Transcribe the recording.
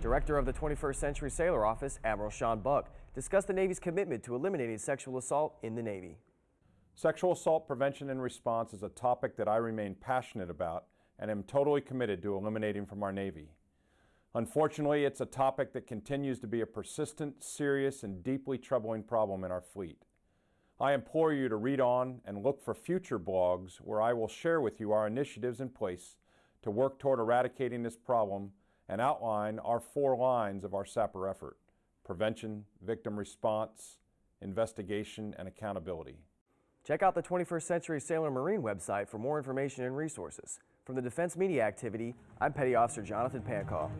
Director of the 21st Century Sailor Office, Admiral Sean Buck, discussed the Navy's commitment to eliminating sexual assault in the Navy. Sexual assault prevention and response is a topic that I remain passionate about and am totally committed to eliminating from our Navy. Unfortunately, it's a topic that continues to be a persistent, serious, and deeply troubling problem in our fleet. I implore you to read on and look for future blogs where I will share with you our initiatives in place to work toward eradicating this problem and outline our four lines of our SAPR effort prevention, victim response, investigation, and accountability. Check out the 21st Century Sailor Marine website for more information and resources. From the Defense Media Activity, I'm Petty Officer Jonathan Pankow.